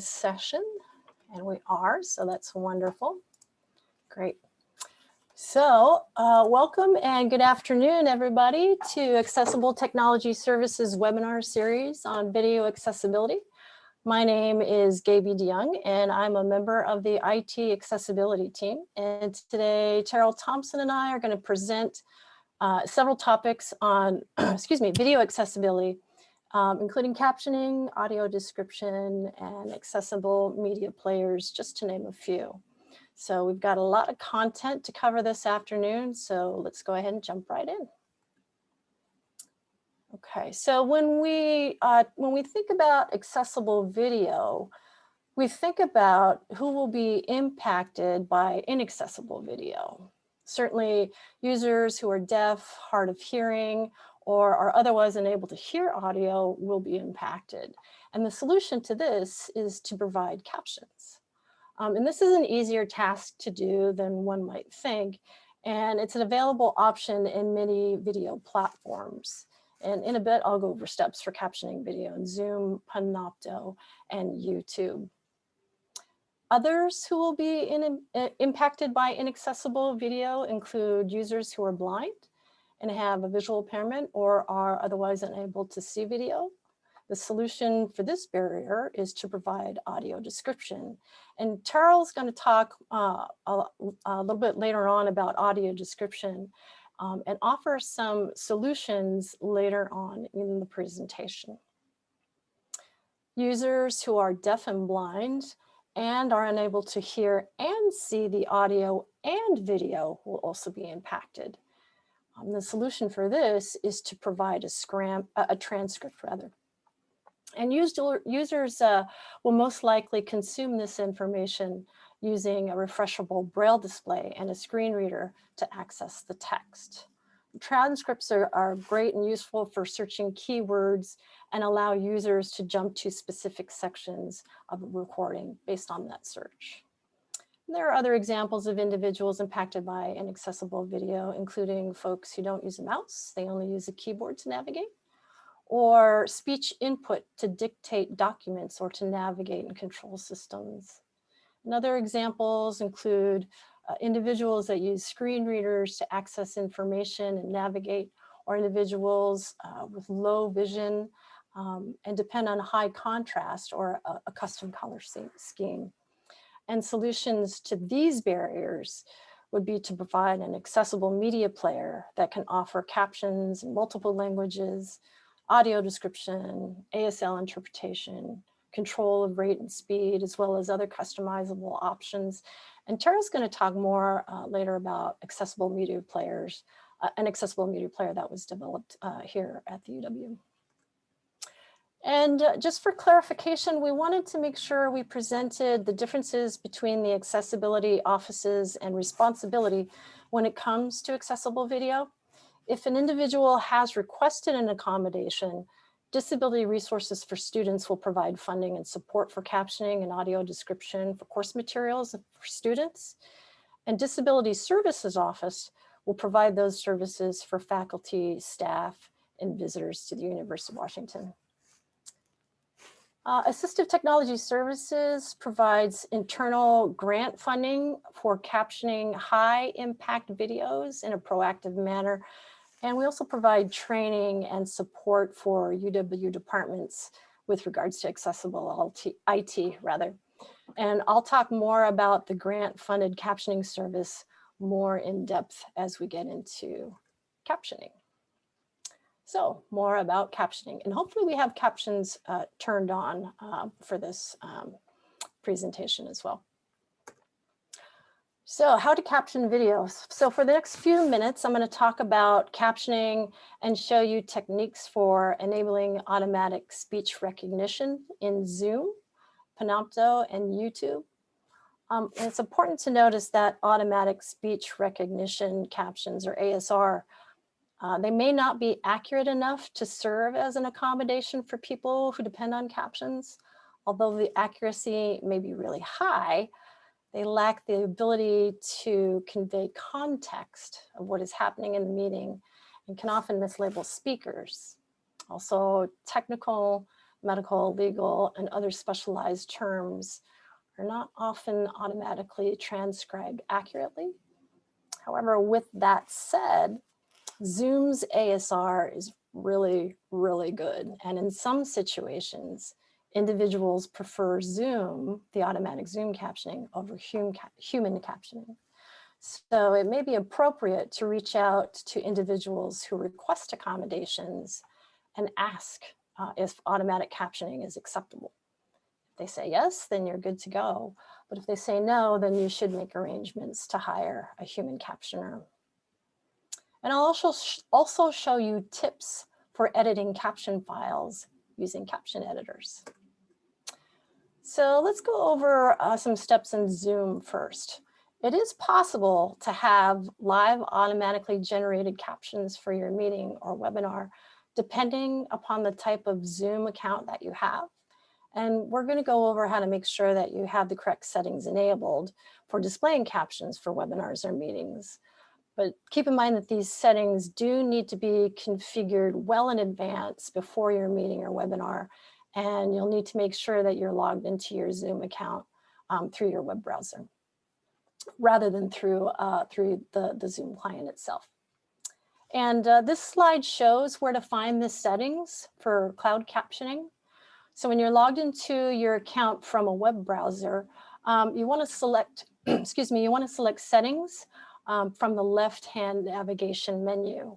session and we are, so that's wonderful. Great. So uh, welcome and good afternoon, everybody, to Accessible Technology Services webinar series on video accessibility. My name is Gaby de Jongh, and I'm a member of the IT accessibility team. And today, Terrill Thompson and I are going to present uh, several topics on, excuse me, video accessibility um, including captioning, audio description, and accessible media players, just to name a few. So we've got a lot of content to cover this afternoon, so let's go ahead and jump right in. Okay, so when we, uh, when we think about accessible video, we think about who will be impacted by inaccessible video. Certainly users who are deaf, hard of hearing, or are otherwise unable to hear audio will be impacted. And the solution to this is to provide captions. Um, and this is an easier task to do than one might think. And it's an available option in many video platforms. And in a bit, I'll go over steps for captioning video in Zoom, Panopto, and YouTube. Others who will be in, impacted by inaccessible video include users who are blind, and have a visual impairment or are otherwise unable to see video. The solution for this barrier is to provide audio description. And Terrill's going to talk uh, a, a, little bit later on about audio description um, and offer some solutions later on in the presentation. Users who are deaf and blind and are unable to hear and see the audio and video will also be impacted. Um, the solution for this is to provide a, scram, a, a transcript rather. And users uh, will most likely consume this information using a refreshable braille display and a screen reader to access the text. Transcripts are, are great and useful for searching keywords and allow users to jump to specific sections of a recording based on that search. There are other examples of individuals impacted by inaccessible video, including folks who don't use a mouse, they only use a keyboard to navigate, or speech input to dictate documents or to navigate and control systems. And other examples include uh, individuals that use screen readers to access information and navigate, or individuals uh, with low vision um, and depend on high contrast or a, a custom color scheme. And solutions to these barriers would be to provide an accessible media player that can offer captions in multiple languages, audio description, ASL interpretation, control of rate and speed, as well as other customizable options. And Tara's going to talk more uh, later about accessible media players, uh, an accessible media player that was developed uh, here at the UW. And uh, just for clarification, we wanted to make sure we presented the differences between the accessibility offices and responsibility when it comes to accessible video. If an individual has requested an accommodation, Disability Resources for Students will provide funding and support for captioning and audio description for course materials for students. And Disability Services Office will provide those services for faculty, staff, and visitors to the University of Washington. Uh, Assistive Technology Services provides internal grant funding for captioning high impact videos in a proactive manner. And we also provide training and support for UW departments with regards to accessible IT rather. And I'll talk more about the grant funded captioning service more in depth as we get into captioning. So more about captioning and hopefully we have captions uh, turned on uh, for this um, presentation as well. So how to caption videos. So for the next few minutes, I'm going to talk about captioning and show you techniques for enabling automatic speech recognition in Zoom, Panopto, and YouTube. Um, and it's important to notice that automatic speech recognition captions or ASR uh, they may not be accurate enough to serve as an accommodation for people who depend on captions. Although the accuracy may be really high, they lack the ability to convey context of what is happening in the meeting and can often mislabel speakers. Also, technical medical, legal, and other specialized terms are not often automatically transcribed accurately. However, with that said, Zoom's ASR is really, really good. And in some situations, individuals prefer Zoom, the automatic Zoom captioning, over human captioning. So it may be appropriate to reach out to individuals who request accommodations and ask uh, if automatic captioning is acceptable. If they say yes, then you're good to go. But if they say no, then you should make arrangements to hire a human captioner. And I'll also, sh also show you tips for editing caption files using caption editors. So let's go over uh, some steps in Zoom first. It is possible to have live automatically generated captions for your meeting or webinar, depending upon the type of Zoom account that you have. And we're going to go over how to make sure that you have the correct settings enabled for displaying captions for webinars or meetings. But keep in mind that these settings do need to be configured well in advance before your meeting or webinar. And you'll need to make sure that you're logged into your Zoom account um, through your web browser rather than through, uh, through the, the Zoom client itself. And uh, this slide shows where to find the settings for cloud captioning. So when you're logged into your account from a web browser, um, you want to select, excuse me, you want to select settings um, from the left-hand navigation menu.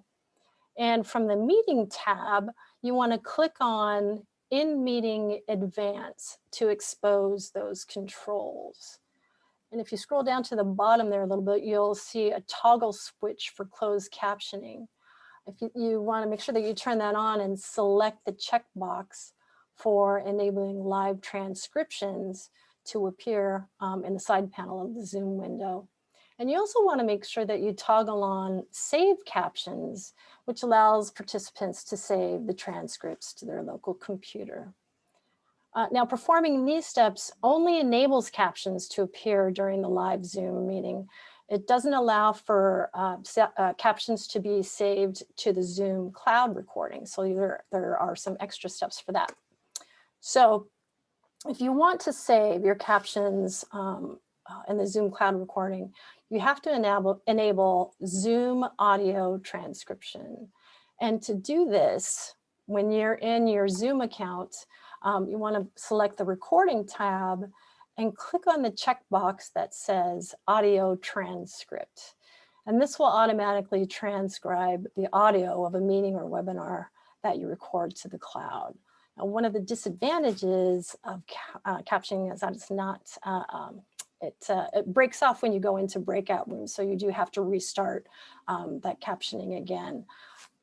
And from the meeting tab, you want to click on in meeting advance to expose those controls. And if you scroll down to the bottom there a little bit, you'll see a toggle switch for closed captioning. If you, you want to make sure that you turn that on and select the checkbox for enabling live transcriptions to appear um, in the side panel of the Zoom window. And you also want to make sure that you toggle on save captions, which allows participants to save the transcripts to their local computer. Uh, now, performing these steps only enables captions to appear during the live Zoom meeting. It doesn't allow for uh, uh, captions to be saved to the Zoom cloud recording. So there, there are some extra steps for that. So if you want to save your captions um, in the Zoom cloud recording, you have to enable, enable Zoom audio transcription. And to do this, when you're in your Zoom account, um, you want to select the recording tab and click on the checkbox that says audio transcript. And this will automatically transcribe the audio of a meeting or webinar that you record to the cloud. Now, one of the disadvantages of ca uh, captioning is that it's not, uh, um, it, uh, it breaks off when you go into breakout rooms. So you do have to restart um, that captioning again.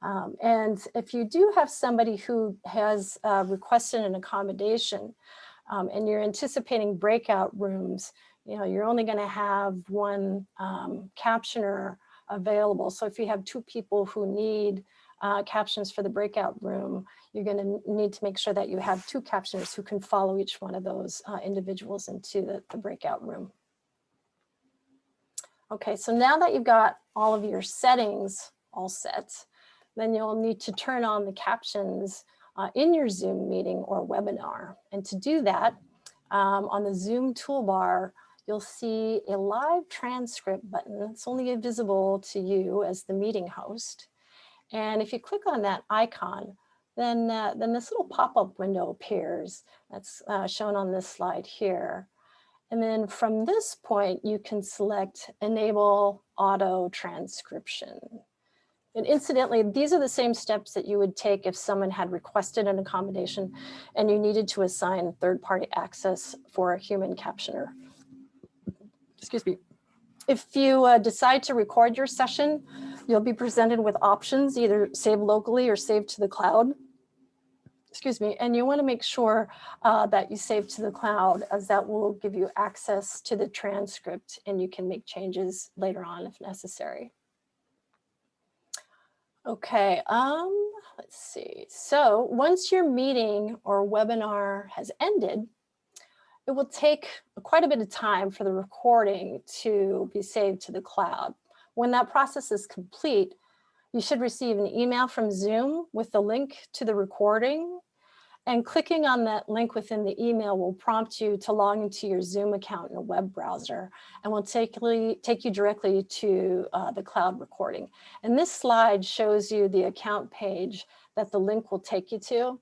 Um, and if you do have somebody who has uh, requested an accommodation um, and you're anticipating breakout rooms, you know, you're only going to have one um, captioner available. So if you have two people who need uh, captions for the breakout room, you're going to need to make sure that you have two captioners who can follow each one of those uh, individuals into the, the breakout room. Okay, so now that you've got all of your settings all set, then you'll need to turn on the captions uh, in your Zoom meeting or webinar. And to do that, um, on the Zoom toolbar, you'll see a live transcript button. It's only visible to you as the meeting host. And if you click on that icon, then, uh, then this little pop-up window appears. That's uh, shown on this slide here. And then from this point, you can select enable auto transcription. And incidentally, these are the same steps that you would take if someone had requested an accommodation and you needed to assign third-party access for a human captioner. Excuse me. If you uh, decide to record your session, you'll be presented with options, either save locally or save to the cloud. Excuse me, and you want to make sure uh, that you save to the cloud as that will give you access to the transcript and you can make changes later on if necessary. Okay, um, let's see. So once your meeting or webinar has ended, it will take quite a bit of time for the recording to be saved to the cloud. When that process is complete, you should receive an email from Zoom with the link to the recording. And clicking on that link within the email will prompt you to log into your Zoom account in a web browser and will take, you directly to uh, the cloud recording. And this slide shows you the account page that the link will take you to.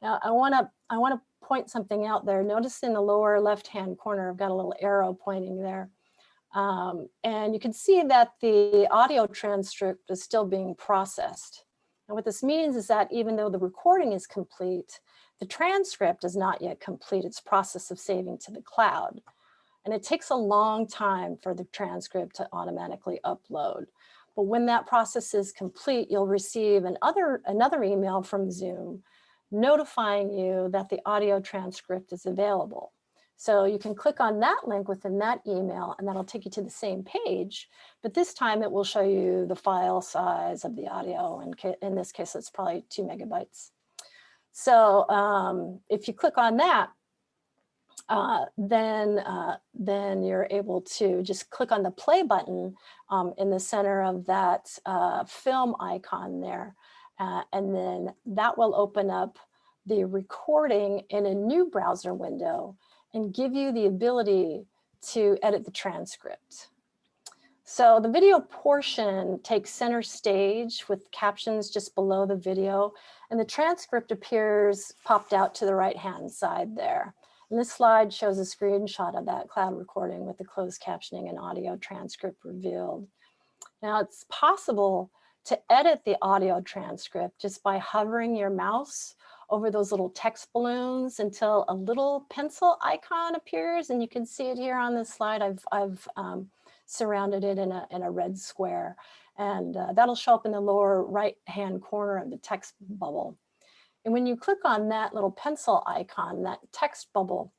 Now I wanna, I wanna point something out there. Notice in the lower left-hand corner, I've got a little arrow pointing there. Um, and you can see that the audio transcript is still being processed. And what this means is that even though the recording is complete, the transcript has not yet complete its process of saving to the cloud. And it takes a long time for the transcript to automatically upload. But when that process is complete, you'll receive another, another email from Zoom notifying you that the audio transcript is available. So you can click on that link within that email and that'll take you to the same page, but this time it will show you the file size of the audio. And in this case, it's probably two megabytes. So um, if you click on that, uh, then, uh, then you're able to just click on the play button um, in the center of that uh, film icon there. Uh, and then that will open up the recording in a new browser window and give you the ability to edit the transcript. So the video portion takes center stage with captions just below the video and the transcript appears popped out to the right hand side there. And this slide shows a screenshot of that cloud recording with the closed captioning and audio transcript revealed. Now it's possible to edit the audio transcript just by hovering your mouse over those little text balloons until a little pencil icon appears. And you can see it here on this slide. I've, I've um, surrounded it in a, in a red square. And uh, that'll show up in the lower right hand corner of the text bubble. And when you click on that little pencil icon, that text bubble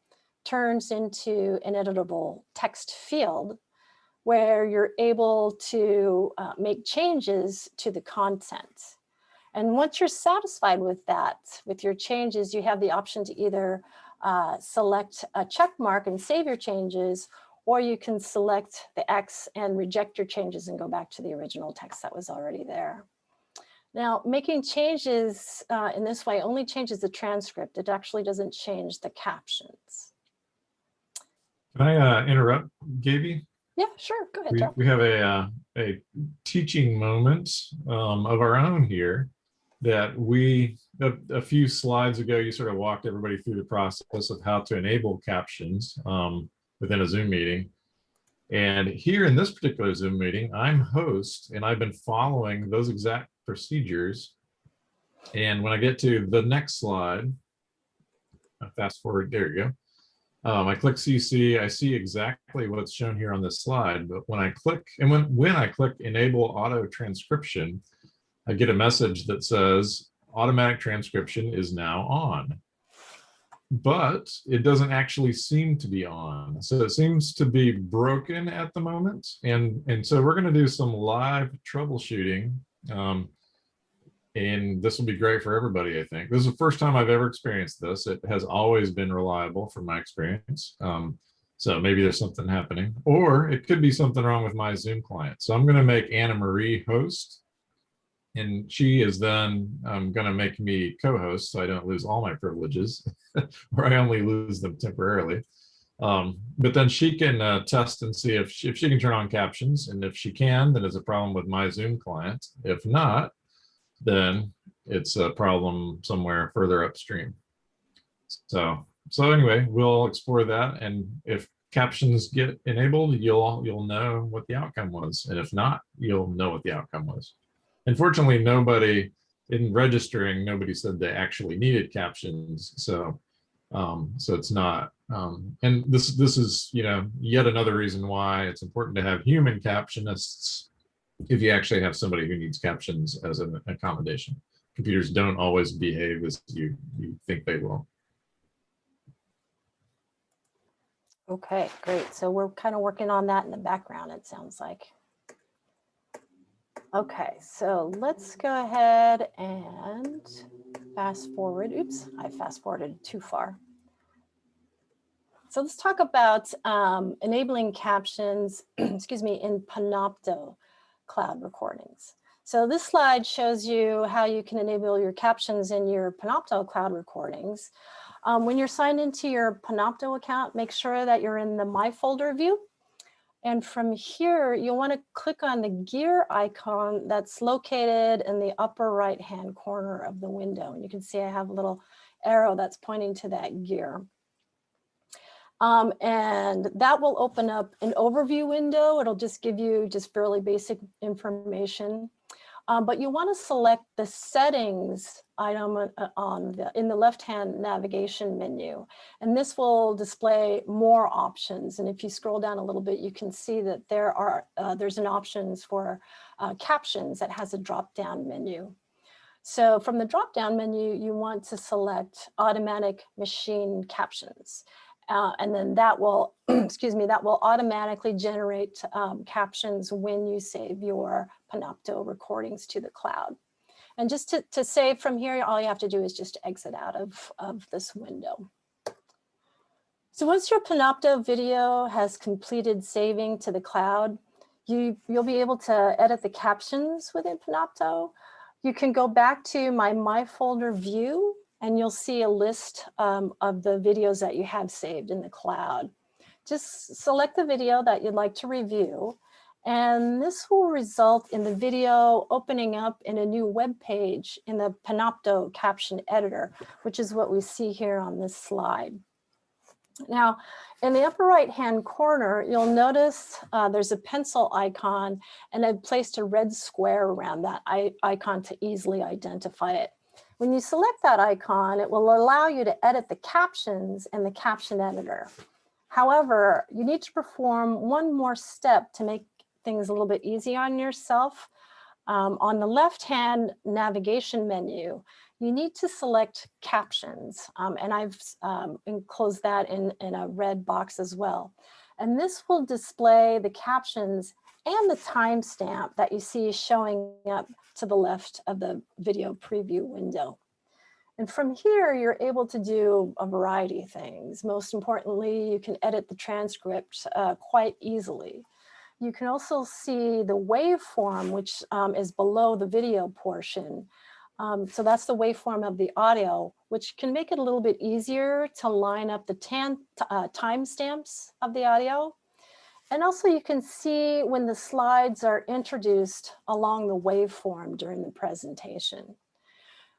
turns into an editable text field where you're able to uh, make changes to the content. And once you're satisfied with that, with your changes, you have the option to either uh, select a check mark and save your changes, or you can select the X and reject your changes and go back to the original text that was already there. Now, making changes uh, in this way only changes the transcript. It actually doesn't change the captions. Can I uh, interrupt, Gaby? Yeah, sure. Go ahead, we, we have a, uh, a teaching moment um, of our own here that we, a, a, few slides ago, you sort of walked everybody through the process of how to enable captions um, within a Zoom meeting. And here in this particular Zoom meeting, I'm host and I've been following those exact procedures. And when I get to the next slide, fast forward, there you go. Um, I click CC, I see exactly what's shown here on this slide, but when I click, and when, when I click enable auto transcription, I get a message that says automatic transcription is now on. But it doesn't actually seem to be on. So it seems to be broken at the moment. And, and so we're going to do some live troubleshooting. Um, and this will be great for everybody, I think. This is the first time I've ever experienced this. It has always been reliable from my experience. Um, so maybe there's something happening, or it could be something wrong with my Zoom client. So I'm going to make Anna Marie host and she is then um, going to make me co-host so I don't lose all my privileges or I only lose them temporarily. Um, but then she can uh, test and see if she, if she can turn on captions and if she can, then it's a problem with my Zoom client. If not, then it's a problem somewhere further upstream. So, so anyway, we'll explore that. And if captions get enabled, you'll, you'll know what the outcome was. And if not, you'll know what the outcome was. Unfortunately, nobody in registering, nobody said they actually needed captions. So, um, so it's not. Um, and this this is you know yet another reason why it's important to have human captionists if you actually have somebody who needs captions as an accommodation. Computers don't always behave as you you think they will. Okay, great. So we're kind of working on that in the background, it sounds like. Okay, so let's go ahead and fast forward. Oops, I fast forwarded too far. So let's talk about um, enabling captions, excuse me, in Panopto cloud recordings. So this slide shows you how you can enable your captions in your Panopto cloud recordings. Um, when you're signed into your Panopto account, make sure that you're in the My Folder view. And from here, you'll want to click on the gear icon that's located in the upper right hand corner of the window. And you can see I have a little arrow that's pointing to that gear. Um, and that will open up an overview window. It'll just give you just fairly basic information. Um, but you want to select the settings item uh, on the, in the left-hand navigation menu. And this will display more options. And if you scroll down a little bit, you can see that there are uh, there's an options for uh, captions that has a drop-down menu. So from the drop-down menu, you want to select automatic machine captions. Uh, and then that will, excuse me, that will automatically generate um, captions when you save your Panopto recordings to the cloud. And just to, to save from here, all you have to do is just exit out of, of this window. So once your Panopto video has completed saving to the cloud, you, you'll be able to edit the captions within Panopto. You can go back to my My Folder view and you'll see a list um, of the videos that you have saved in the cloud. Just select the video that you'd like to review, and this will result in the video opening up in a new web page in the Panopto caption editor, which is what we see here on this slide. Now, in the upper right hand corner, you'll notice uh, there's a pencil icon and I've placed a red square around that icon to easily identify it. When you select that icon, it will allow you to edit the captions in the caption editor. However, you need to perform one more step to make things a little bit easier on yourself. Um, on the left-hand navigation menu, you need to select captions, um, and I've um, enclosed that in, in a red box as well. And this will display the captions and the timestamp that you see showing up to the left of the video preview window. And from here, you're able to do a variety of things. Most importantly, you can edit the transcript uh, quite easily. You can also see the waveform, which um, is below the video portion. Um, so that's the waveform of the audio, which can make it a little bit easier to line up the uh, timestamps of the audio. And also you can see when the slides are introduced along the waveform during the presentation.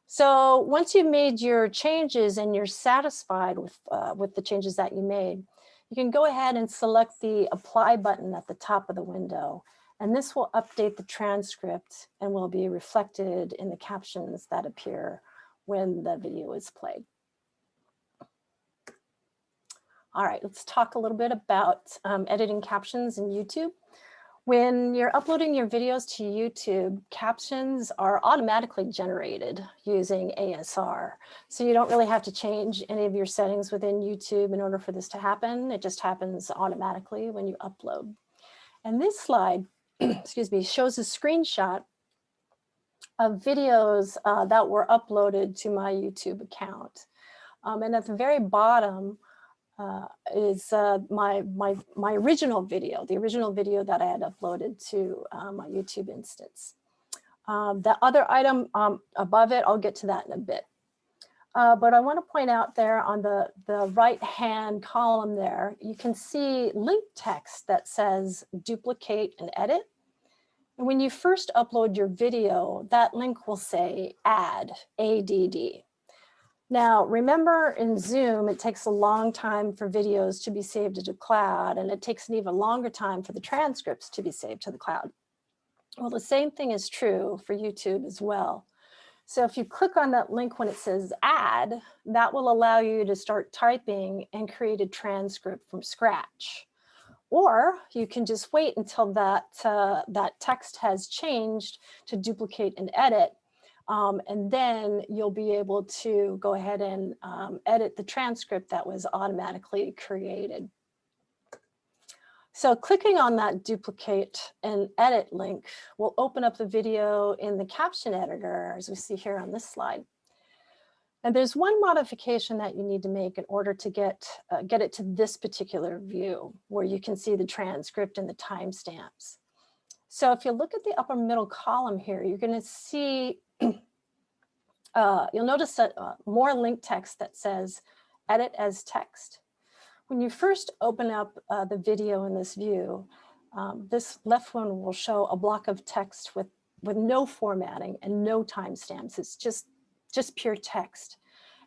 So once you've made your changes and you're satisfied with, uh, with the changes that you made, you can go ahead and select the apply button at the top of the window. And this will update the transcript and will be reflected in the captions that appear when the video is played. All right, let's talk a little bit about um, editing captions in YouTube. When you're uploading your videos to YouTube, captions are automatically generated using ASR. So you don't really have to change any of your settings within YouTube in order for this to happen. It just happens automatically when you upload. And this slide, excuse me, shows a screenshot of videos uh, that were uploaded to my YouTube account. Um, and at the very bottom, uh, is uh, my, my, my original video, the original video that I had uploaded to uh, my YouTube instance. Um, the other item um, above it, I'll get to that in a bit. Uh, but I want to point out there on the, the right hand column there, you can see link text that says duplicate and edit. And when you first upload your video, that link will say add, ADD. Now, remember in Zoom, it takes a long time for videos to be saved to the cloud, and it takes an even longer time for the transcripts to be saved to the cloud. Well, the same thing is true for YouTube as well. So if you click on that link when it says add, that will allow you to start typing and create a transcript from scratch. Or you can just wait until that, uh, that text has changed to duplicate and edit um, and then you'll be able to go ahead and um, edit the transcript that was automatically created. So clicking on that duplicate and edit link will open up the video in the caption editor, as we see here on this slide. And there's one modification that you need to make in order to get, uh, get it to this particular view, where you can see the transcript and the timestamps. So if you look at the upper middle column here, you're going to see, uh, you'll notice uh, more link text that says edit as text. When you first open up uh, the video in this view, um, this left one will show a block of text with, with no formatting and no timestamps. It's just, just pure text.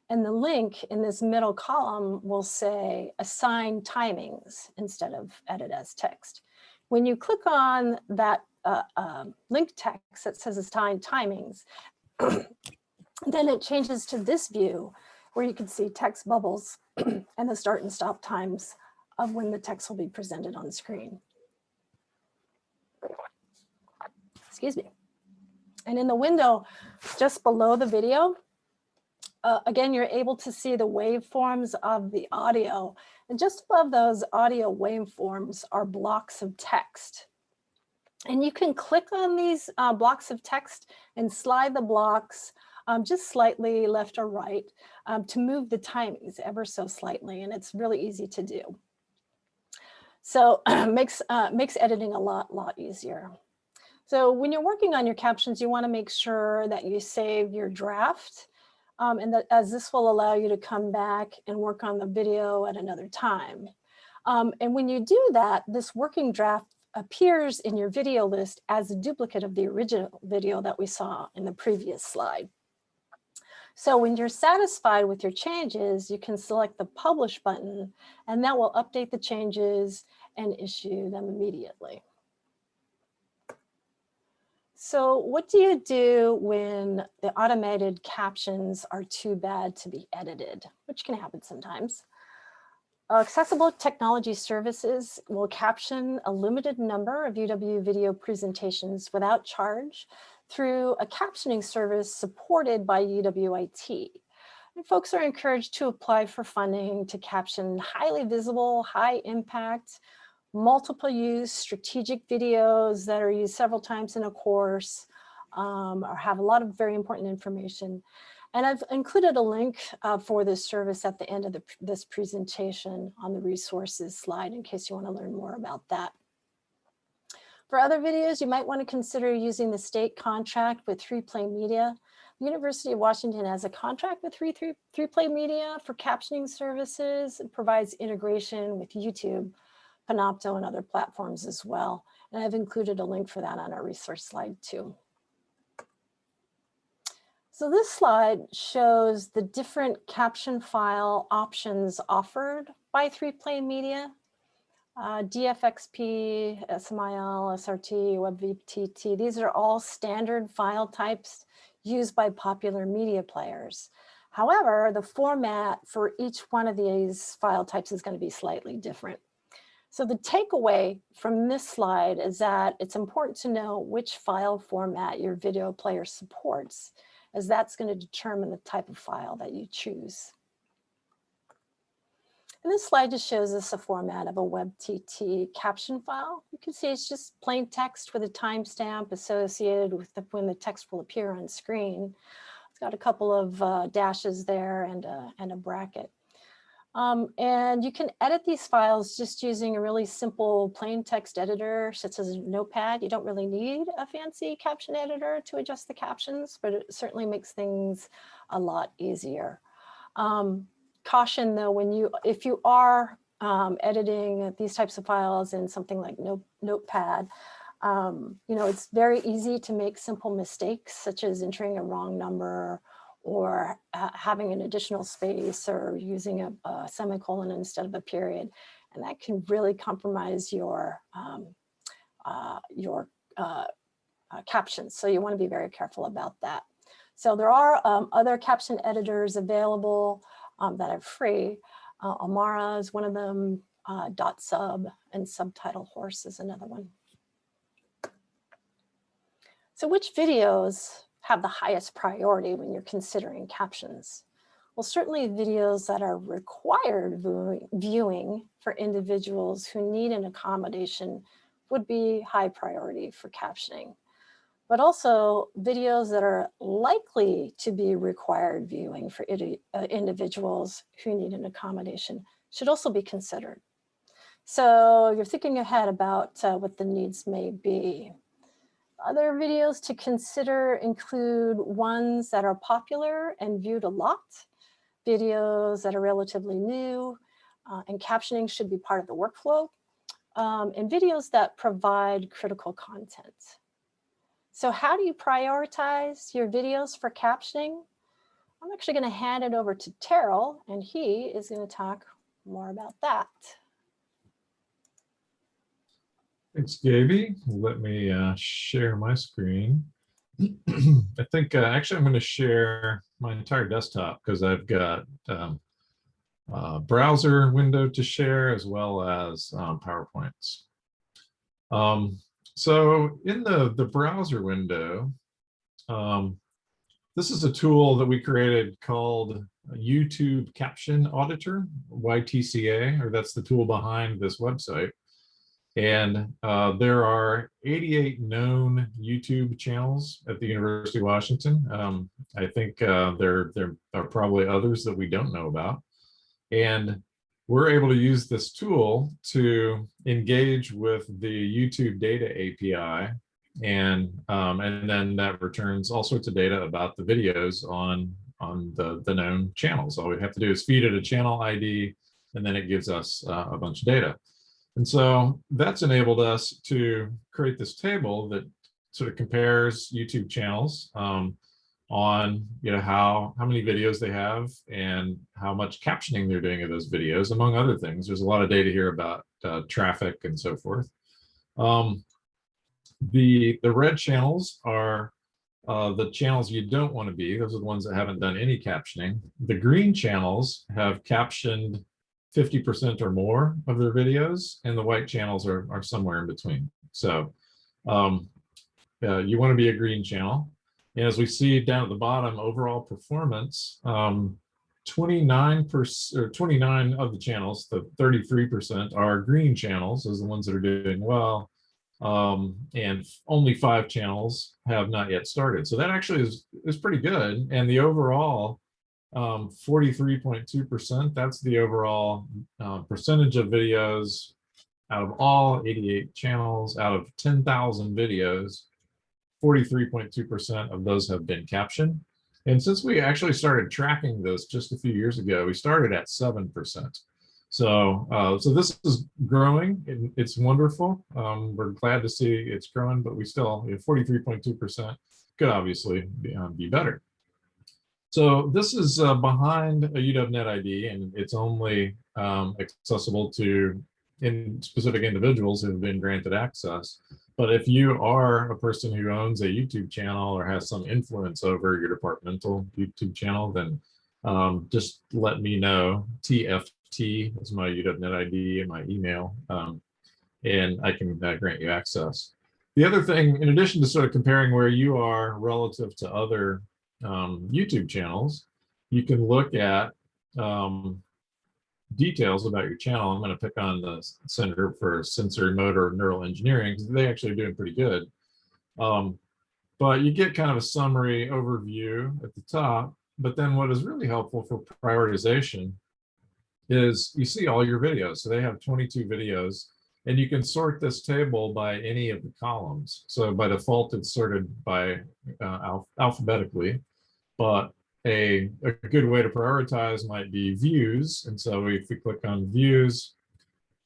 And the link in this middle column will say assign timings instead of edit as text. When you click on that uh, link text that says assign timings, then it changes to this view where you can see text bubbles and the start and stop times of when the text will be presented on screen. Excuse me. And in the window just below the video, uh, again, you're able to see the waveforms of the audio. And just above those audio waveforms are blocks of text. And you can click on these uh, blocks of text and slide the blocks um, just slightly left or right um, to move the timings ever so slightly. And it's really easy to do. So makes, uh, makes editing a lot, lot easier. So when you're working on your captions, you want to make sure that you save your draft um, and that as this will allow you to come back and work on the video at another time. Um, and when you do that, this working draft appears in your video list as a duplicate of the original video that we saw in the previous slide. So when you're satisfied with your changes, you can select the publish button and that will update the changes and issue them immediately. So what do you do when the automated captions are too bad to be edited, which can happen sometimes? Accessible Technology Services will caption a limited number of UW video presentations without charge through a captioning service supported by UWIT. And folks are encouraged to apply for funding to caption highly visible, high impact, multiple use strategic videos that are used several times in a course um, or have a lot of very important information. And I've included a link uh, for this service at the end of the, this presentation on the resources slide in case you want to learn more about that. For other videos, you might want to consider using the state contract with 3Play Media. The University of Washington has a contract with 3, 3, 3Play Media for captioning services. It provides integration with YouTube Panopto and other platforms as well. And I've included a link for that on our resource slide too. So this slide shows the different caption file options offered by 3Play Media. Uh, DFXP, SMIL, SRT, WebVTT, these are all standard file types used by popular media players. However, the format for each one of these file types is going to be slightly different. So the takeaway from this slide is that it's important to know which file format your video player supports, as that's going to determine the type of file that you choose. And this slide just shows us a format of a WebVTT caption file. You can see it's just plain text with a timestamp associated with the, when the text will appear on screen. It's got a couple of uh, dashes there and a, and a bracket. Um, and you can edit these files just using a really simple plain text editor such as Notepad. You don't really need a fancy caption editor to adjust the captions, but it certainly makes things a lot easier. Um, caution though, when you, if you are um, editing these types of files in something like Note, Notepad, um, you know, it's very easy to make simple mistakes such as entering a wrong number or uh, having an additional space or using a, a, semicolon instead of a period. And that can really compromise your, um, uh, your uh, uh captions. So you wanna be very careful about that. So there are um, other caption editors available um, that are free. Uh, Amara is one of them, uh, Dot Sub and Subtitle Horse is another one. So which videos have the highest priority when you're considering captions? Well, certainly videos that are required viewing for individuals who need an accommodation would be high priority for captioning. But also videos that are likely to be required viewing for uh, individuals who need an accommodation should also be considered. So you're thinking ahead about uh, what the needs may be. Other videos to consider include ones that are popular and viewed a lot, videos that are relatively new, uh, and captioning should be part of the workflow, um, and videos that provide critical content. So how do you prioritize your videos for captioning? I'm actually going to hand it over to Terrill, and he is going to talk more about that. Thanks, Gaby. Let me uh, share my screen. I think uh, actually I'm going to share my entire desktop because I've got um, a browser window to share as well as um, PowerPoints. Um, so in the, the browser window, um, this is a tool that we created called YouTube Caption Auditor, YTCA, or that's the tool behind this website. And uh, there are 88 known YouTube channels at the University of Washington. Um, I think uh, there, there are probably others that we don't know about. And we're able to use this tool to engage with the YouTube data API. And, um, and then that returns all sorts of data about the videos on, on the, the known channels. All we have to do is feed it a channel ID, and then it gives us uh, a bunch of data. And so that's enabled us to create this table that sort of compares YouTube channels um, on you know how how many videos they have and how much captioning they're doing of those videos, among other things. There's a lot of data here about uh, traffic and so forth. Um, the the red channels are uh, the channels you don't want to be. Those are the ones that haven't done any captioning. The green channels have captioned 50% or more of their videos, and the white channels are, are somewhere in between. So um, uh, you want to be a green channel. And as we see down at the bottom, overall performance, 29% um, or 29 of the channels, the 33% are green channels, are the ones that are doing well. Um, and only five channels have not yet started. So that actually is, is pretty good. And the overall 43.2%, um, that's the overall uh, percentage of videos out of all 88 channels, out of 10,000 videos, 43.2% of those have been captioned. And since we actually started tracking this just a few years ago, we started at 7%. So, uh, so this is growing. It's wonderful. Um, we're glad to see it's growing, but we still 43.2% could obviously be, um, be better. So this is uh, behind a UW Net ID, and it's only um, accessible to in specific individuals who have been granted access. But if you are a person who owns a YouTube channel or has some influence over your departmental YouTube channel, then um, just let me know. TFT is my UW Net ID and my email, um, and I can uh, grant you access. The other thing, in addition to sort of comparing where you are relative to other um, YouTube channels, you can look at um, details about your channel. I'm going to pick on the Center for Sensorimotor Neural Engineering because they actually are doing pretty good. Um, but you get kind of a summary overview at the top. But then what is really helpful for prioritization is you see all your videos. So they have 22 videos and you can sort this table by any of the columns. So by default, it's sorted by uh, alph alphabetically but a, a good way to prioritize might be views. And so if we click on views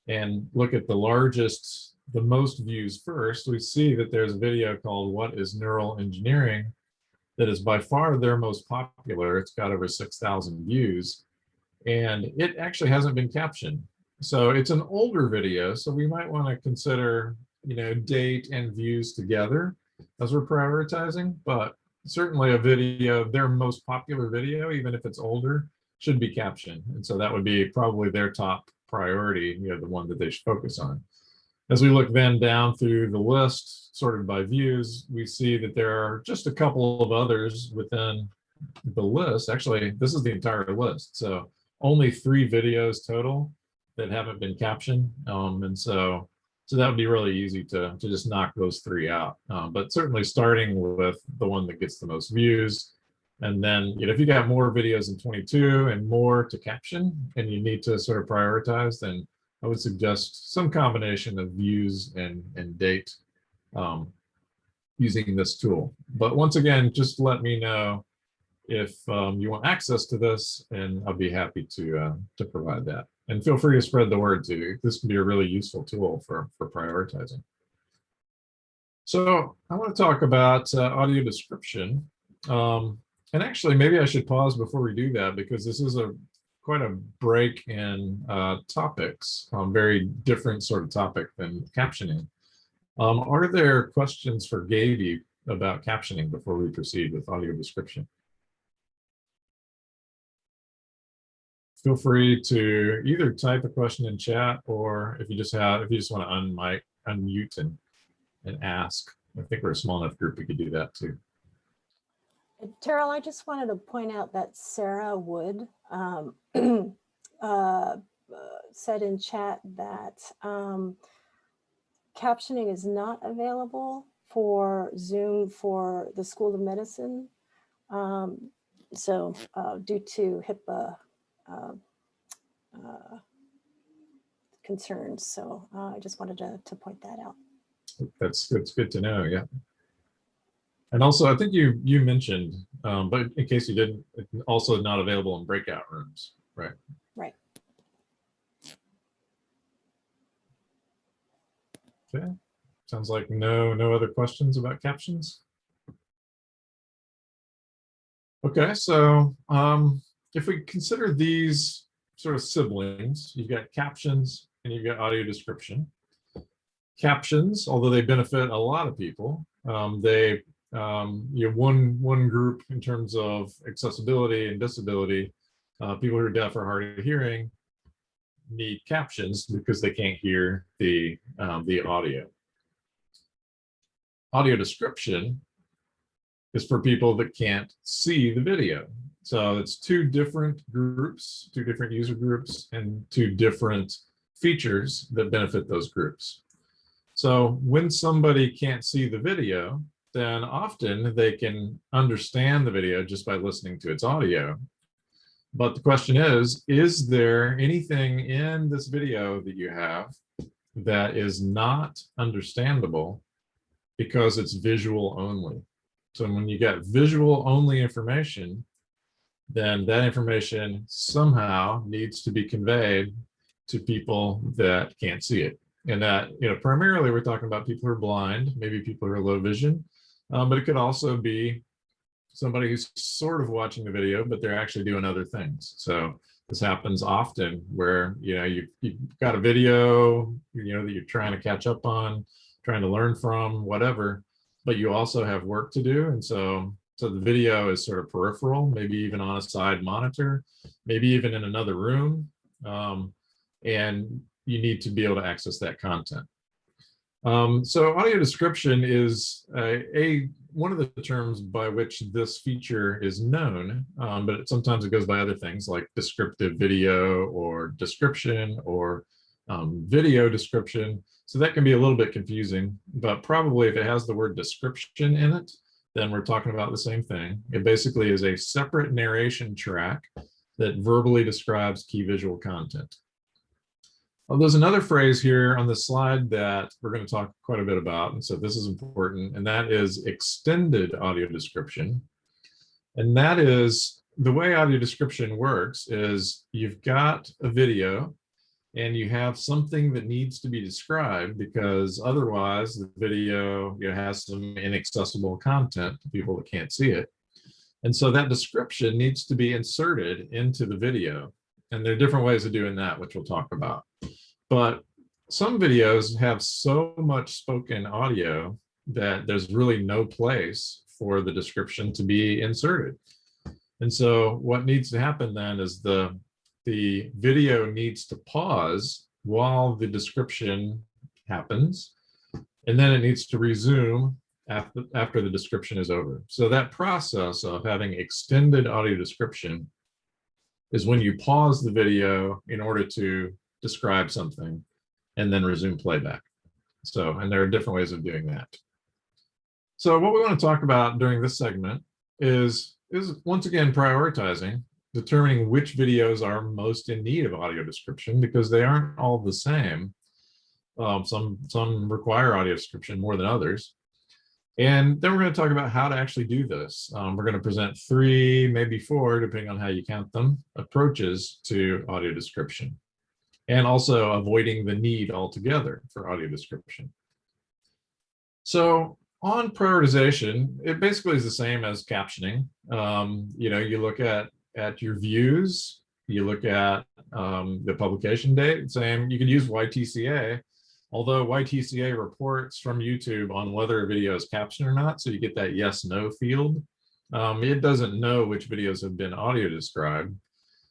and look at the largest, the most views first, we see that there's a video called What is Neural Engineering that is by far their most popular. It's got over 6,000 views and it actually hasn't been captioned. So it's an older video. So we might want to consider, you know, date and views together as we're prioritizing, but certainly a video, their most popular video, even if it's older, should be captioned. And so that would be probably their top priority, you know, the one that they should focus on. As we look then down through the list, sorted by views, we see that there are just a couple of others within the list. Actually, this is the entire list. So only three videos total that haven't been captioned. Um, and so so that would be really easy to, to just knock those three out. Um, but certainly starting with the one that gets the most views. And then, you know, if you got more videos in 22 and more to caption and you need to sort of prioritize, then I would suggest some combination of views and, and date. Um, using this tool. But once again, just let me know if um, you want access to this and I'll be happy to, uh, to provide that. And feel free to spread the word too. This can be a really useful tool for, for prioritizing. So I want to talk about uh, audio description. Um, and actually, maybe I should pause before we do that because this is a quite a break in uh, topics, um, very different sort of topic than captioning. Um, are there questions for Gaby about captioning before we proceed with audio description? Feel free to either type a question in chat or if you just have, if you just want to unmic, unmute and, and ask. I think we're a small enough group, we could do that too. Terrill, I just wanted to point out that Sarah Wood um, uh, uh, said in chat that um, captioning is not available for Zoom for the School of Medicine. Um, so uh, due to HIPAA uh, uh, concerns. So uh, I just wanted to, to point that out. That's, that's good to know, yeah. And also, I think you you mentioned, um, but in case you didn't, also not available in breakout rooms, right? Right. Okay. Sounds like no no other questions about captions. Okay, so um, if we consider these sort of siblings, you've got captions and you've got audio description. Captions, although they benefit a lot of people, um, they um, you know, one one group in terms of accessibility and disability, uh, people who are deaf or hard of hearing need captions because they can't hear the um, the audio. Audio description is for people that can't see the video. So it's two different groups, two different user groups, and two different features that benefit those groups. So when somebody can't see the video, then often they can understand the video just by listening to its audio. But the question is, is there anything in this video that you have that is not understandable because it's visual only? So when you get visual only information, then that information somehow needs to be conveyed to people that can't see it. And that, you know, primarily we're talking about people who are blind, maybe people who are low vision, um, but it could also be somebody who's sort of watching the video, but they're actually doing other things. So this happens often where, you know, you, you've got a video, you know, that you're trying to catch up on, trying to learn from, whatever, but you also have work to do. And so, so the video is sort of peripheral, maybe even on a side monitor, maybe even in another room. Um, and you need to be able to access that content. Um, so audio description is a, a, one of the terms by which this feature is known, um, but sometimes it goes by other things like descriptive video or description or um, video description. So that can be a little bit confusing, but probably if it has the word description in it, then we're talking about the same thing. It basically is a separate narration track that verbally describes key visual content. Well, there's another phrase here on the slide that we're going to talk quite a bit about, and so this is important, and that is extended audio description. And that is the way audio description works is you've got a video and you have something that needs to be described because otherwise the video you know, has some inaccessible content to people that can't see it. And so that description needs to be inserted into the video. And there are different ways of doing that, which we'll talk about. But some videos have so much spoken audio that there's really no place for the description to be inserted. And so what needs to happen then is the, the video needs to pause while the description happens, and then it needs to resume after, after the description is over. So that process of having extended audio description is when you pause the video in order to describe something and then resume playback. So, and there are different ways of doing that. So what we want to talk about during this segment is, is once again prioritizing, determining which videos are most in need of audio description because they aren't all the same. Um, some, some require audio description more than others. And then we're going to talk about how to actually do this. Um, we're going to present three, maybe four, depending on how you count them, approaches to audio description. And also avoiding the need altogether for audio description. So on prioritization, it basically is the same as captioning. Um, you know, you look at, at your views, you look at um, the publication date, same, you could use YTCA, although YTCA reports from YouTube on whether a video is captioned or not, so you get that yes, no field. Um, it doesn't know which videos have been audio described,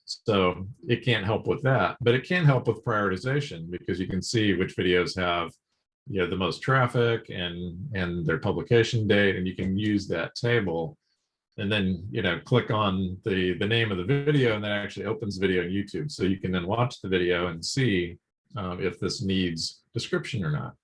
so it can't help with that, but it can help with prioritization because you can see which videos have you know, the most traffic and, and their publication date, and you can use that table and then, you know, click on the, the name of the video and that actually opens the video on YouTube. So you can then watch the video and see um, if this needs description or not.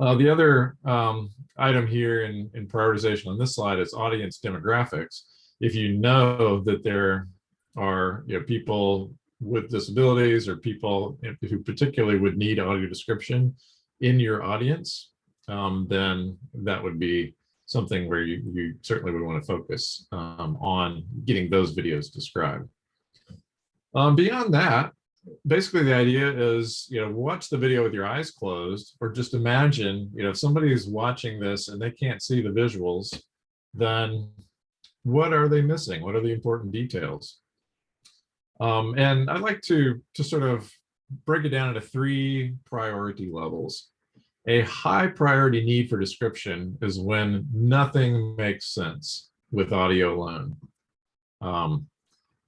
Uh, the other um, item here in, in prioritization on this slide is audience demographics. If you know that there are you know, people with disabilities or people who particularly would need audio description in your audience, um, then that would be something where you, you certainly would want to focus um, on getting those videos described. Um, beyond that, basically the idea is, you know, watch the video with your eyes closed, or just imagine, you know, if somebody is watching this and they can't see the visuals, then what are they missing? What are the important details? Um, and I'd like to, to sort of break it down into three priority levels. A high priority need for description is when nothing makes sense with audio alone. Um,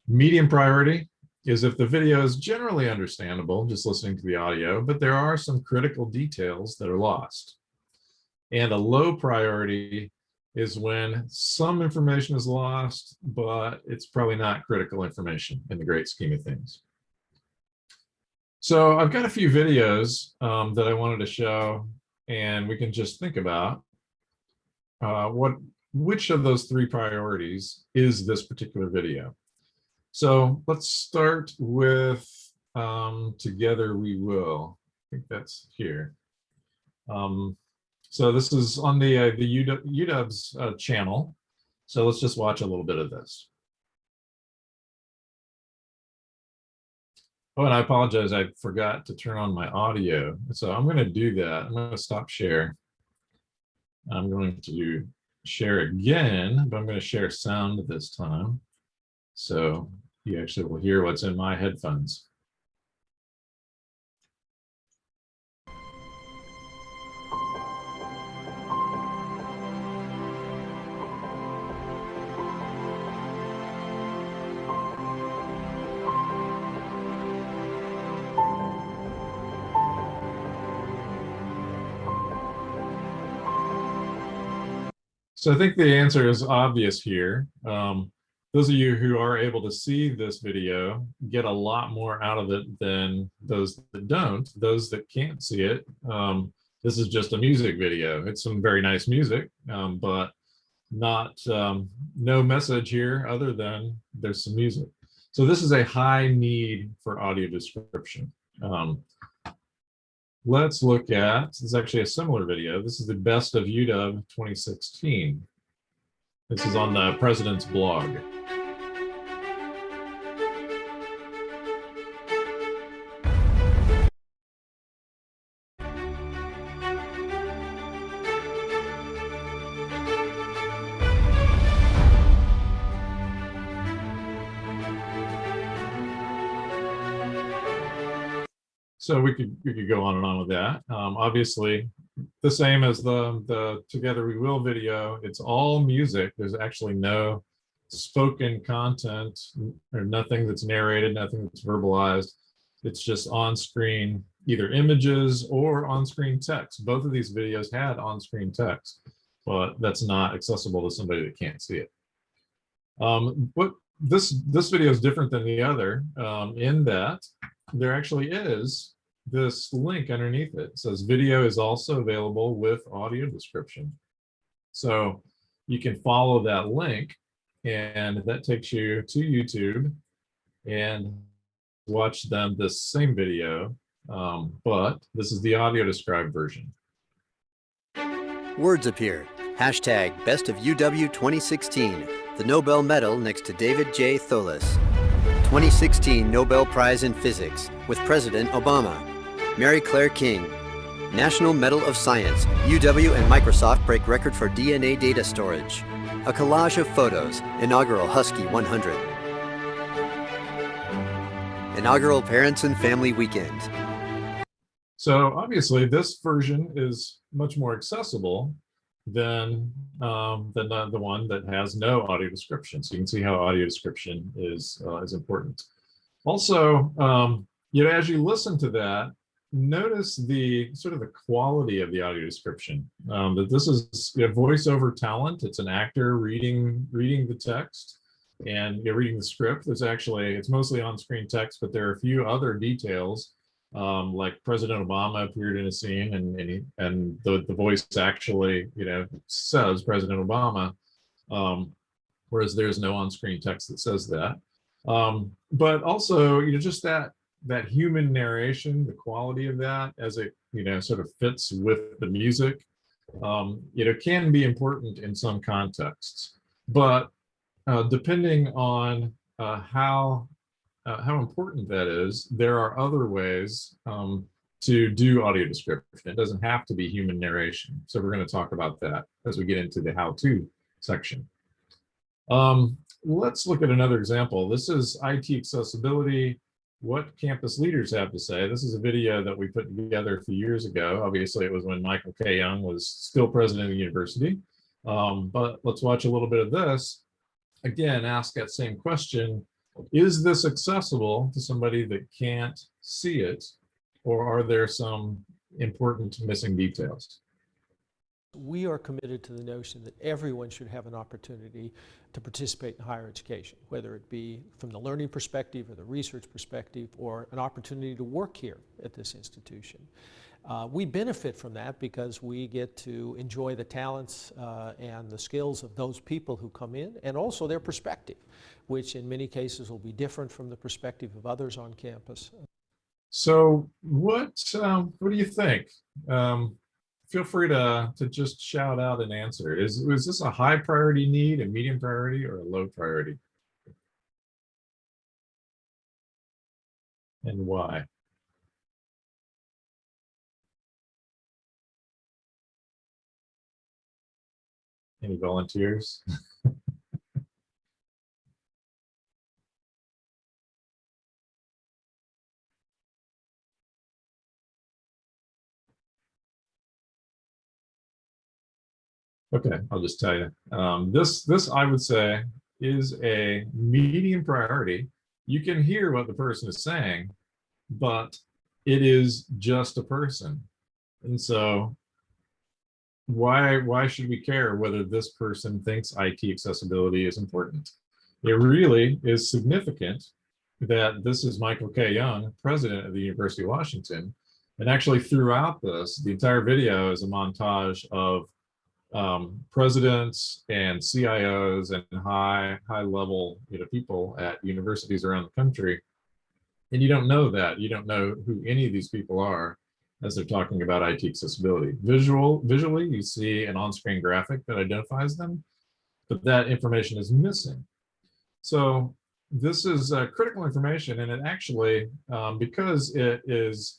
medium priority is if the video is generally understandable, just listening to the audio, but there are some critical details that are lost. And a low priority is when some information is lost, but it's probably not critical information in the great scheme of things. So I've got a few videos um, that I wanted to show, and we can just think about uh, what which of those three priorities is this particular video. So let's start with um, Together We Will. I think that's here. Um, so this is on the, uh, the UW, UW's uh, channel. So let's just watch a little bit of this. Oh, and I apologize, I forgot to turn on my audio. So I'm going to do that. I'm going to stop share. I'm going to share again, but I'm going to share sound this time. So you actually will hear what's in my headphones. So I think the answer is obvious here. Um, those of you who are able to see this video get a lot more out of it than those that don't. Those that can't see it, um, this is just a music video. It's some very nice music, um, but not um, no message here other than there's some music. So this is a high need for audio description. Um, let's look at, this is actually a similar video. This is the best of UW 2016. This is on the um. president's blog. Could we could go on and on with that. Um, obviously, the same as the the Together We Will video. It's all music. There's actually no spoken content or nothing that's narrated, nothing that's verbalized. It's just on screen, either images or on screen text. Both of these videos had on screen text, but that's not accessible to somebody that can't see it. Um, this this video is different than the other um, in that there actually is this link underneath it. it says video is also available with audio description. So you can follow that link and that takes you to YouTube and watch them this same video, um, but this is the audio described version. Words appear. Hashtag Best of UW 2016, the Nobel Medal next to David J. Thouless. 2016 Nobel Prize in Physics with President Obama. Mary Claire King. National Medal of Science, UW and Microsoft break record for DNA data storage. A collage of photos, inaugural Husky 100. Inaugural Parents and Family Weekend. So obviously this version is much more accessible than um, than the, the one that has no audio description. So you can see how audio description is uh, is important. Also, um, you know, as you listen to that, notice the sort of the quality of the audio description. Um, that this is know, voiceover talent. It's an actor reading reading the text and you're reading the script. There's actually it's mostly on-screen text, but there are a few other details um, like President Obama appeared in a scene and and, he, and the, the voice actually, you know, says President Obama, um, whereas there's no on-screen text that says that. Um, but also, you know, just that that human narration, the quality of that as it, you know, sort of fits with the music, um, you know, can be important in some contexts. But uh, depending on uh, how uh, how important that is, there are other ways um, to do audio description. It doesn't have to be human narration. So we're going to talk about that as we get into the how-to section. Um, let's look at another example. This is IT accessibility, what campus leaders have to say. This is a video that we put together a few years ago. Obviously, it was when Michael K. Young was still president of the university. Um, but let's watch a little bit of this. Again, ask that same question is this accessible to somebody that can't see it or are there some important missing details? We are committed to the notion that everyone should have an opportunity to participate in higher education, whether it be from the learning perspective or the research perspective or an opportunity to work here at this institution. Uh, we benefit from that because we get to enjoy the talents uh, and the skills of those people who come in and also their perspective, which in many cases will be different from the perspective of others on campus. So what, um, what do you think? Um, feel free to, to just shout out an answer. Is, is this a high priority need, a medium priority, or a low priority? And why? Any volunteers? Okay, I'll just tell you. Um, this, this I would say is a medium priority. You can hear what the person is saying, but it is just a person. And so why why should we care whether this person thinks IT accessibility is important? It really is significant that this is Michael K. Young, president of the University of Washington. And actually throughout this, the entire video is a montage of um, presidents and CIOs and high high level you know, people at universities around the country. And you don't know that. You don't know who any of these people are as they're talking about IT accessibility. Visual, visually, you see an on-screen graphic that identifies them, but that information is missing. So this is uh, critical information, and it actually, um, because it is